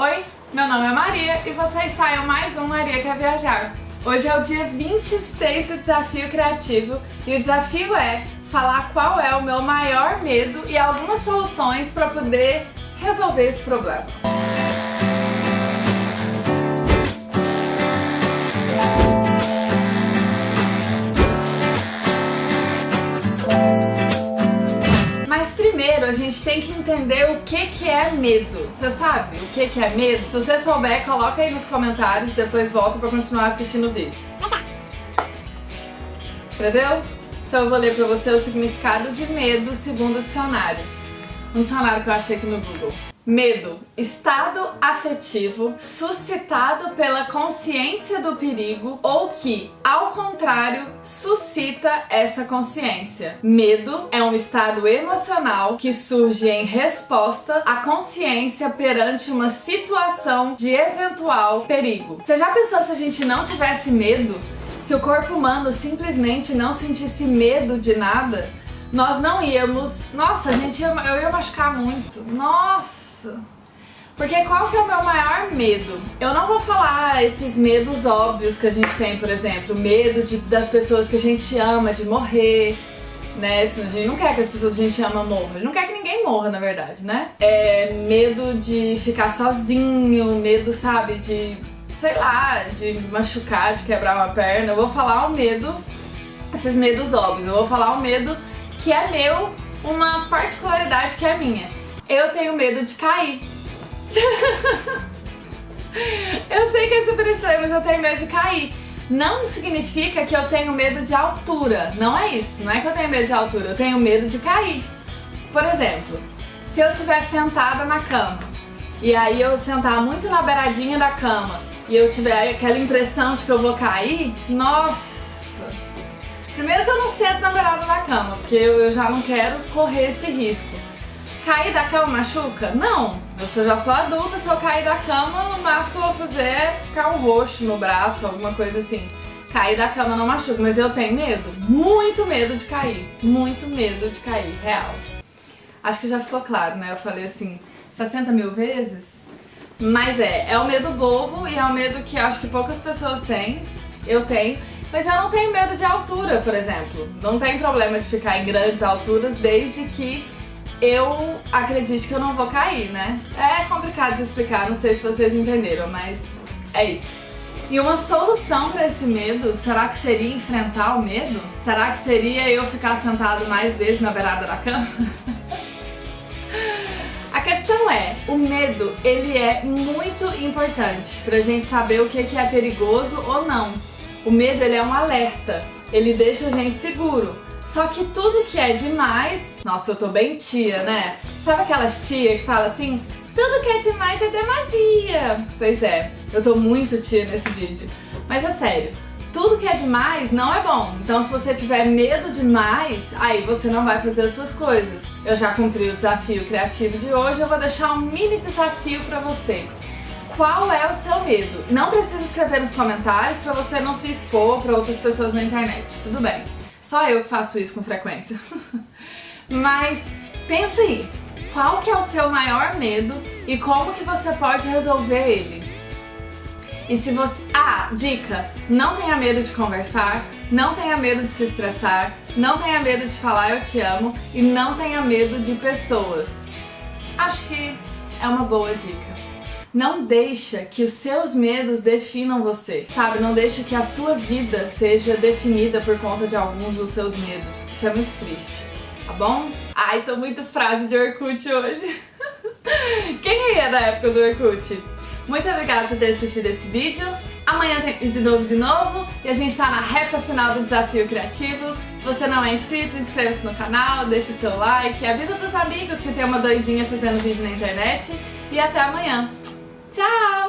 Oi, meu nome é Maria e você está em mais um Maria Quer Viajar. Hoje é o dia 26 do Desafio Criativo e o desafio é falar qual é o meu maior medo e algumas soluções para poder resolver esse problema. Primeiro a gente tem que entender o que, que é medo. Você sabe o que, que é medo? Se você souber, coloca aí nos comentários e depois volta pra continuar assistindo o vídeo. Entendeu? Então eu vou ler pra você o significado de medo segundo o dicionário. Um dicionário que eu achei aqui no Google. Medo, estado afetivo suscitado pela consciência do perigo ou que, ao contrário, suscita essa consciência. Medo é um estado emocional que surge em resposta à consciência perante uma situação de eventual perigo. Você já pensou se a gente não tivesse medo? Se o corpo humano simplesmente não sentisse medo de nada? Nós não íamos... Nossa, a gente ia... eu ia machucar muito. Nossa! Porque qual que é o meu maior medo? Eu não vou falar esses medos óbvios que a gente tem, por exemplo, medo de, das pessoas que a gente ama, de morrer, né? Assim, a gente não quer que as pessoas que a gente ama morram, a gente não quer que ninguém morra, na verdade, né? É medo de ficar sozinho, medo, sabe, de, sei lá, de machucar, de quebrar uma perna. Eu vou falar o medo, esses medos óbvios, eu vou falar o medo que é meu, uma particularidade que é minha eu tenho medo de cair. eu sei que é super estranho, mas eu tenho medo de cair. Não significa que eu tenho medo de altura, não é isso, não é que eu tenho medo de altura, eu tenho medo de cair. Por exemplo, se eu estiver sentada na cama, e aí eu sentar muito na beiradinha da cama, e eu tiver aquela impressão de que eu vou cair, nossa! Primeiro que eu não sento na beirada da cama, porque eu já não quero correr esse risco. Cair da cama machuca? Não. Eu já sou adulta, se eu cair da cama, o máximo que eu vou fazer é ficar um roxo no braço, alguma coisa assim. Cair da cama não machuca, mas eu tenho medo, muito medo de cair, muito medo de cair, real. Acho que já ficou claro, né? Eu falei assim, 60 mil vezes? Mas é, é o medo bobo e é o medo que acho que poucas pessoas têm, eu tenho, mas eu não tenho medo de altura, por exemplo. Não tem problema de ficar em grandes alturas, desde que eu acredito que eu não vou cair, né? É complicado de explicar, não sei se vocês entenderam, mas é isso. E uma solução para esse medo, será que seria enfrentar o medo? Será que seria eu ficar sentado mais vezes na beirada da cama? A questão é, o medo, ele é muito importante pra gente saber o que é perigoso ou não. O medo, ele é um alerta, ele deixa a gente seguro. Só que tudo que é demais... Nossa, eu tô bem tia, né? Sabe aquelas tia que fala assim... Tudo que é demais é demasia. Pois é, eu tô muito tia nesse vídeo. Mas é sério, tudo que é demais não é bom. Então se você tiver medo demais, aí você não vai fazer as suas coisas. Eu já cumpri o desafio criativo de hoje, eu vou deixar um mini desafio pra você. Qual é o seu medo? Não precisa escrever nos comentários pra você não se expor pra outras pessoas na internet, tudo bem. Só eu que faço isso com frequência. Mas pensa aí, qual que é o seu maior medo e como que você pode resolver ele? E se você... Ah, dica! Não tenha medo de conversar, não tenha medo de se expressar, não tenha medo de falar eu te amo e não tenha medo de pessoas. Acho que é uma boa dica. Não deixa que os seus medos definam você, sabe? Não deixa que a sua vida seja definida por conta de alguns dos seus medos. Isso é muito triste, tá bom? Ai, tô muito frase de Orkut hoje. Quem aí é da época do Orkut? Muito obrigada por ter assistido esse vídeo. Amanhã tem de novo de novo e a gente tá na reta final do Desafio Criativo. Se você não é inscrito, inscreva-se no canal, deixe seu like, avisa pros amigos que tem uma doidinha fazendo vídeo na internet e até amanhã. Tchau!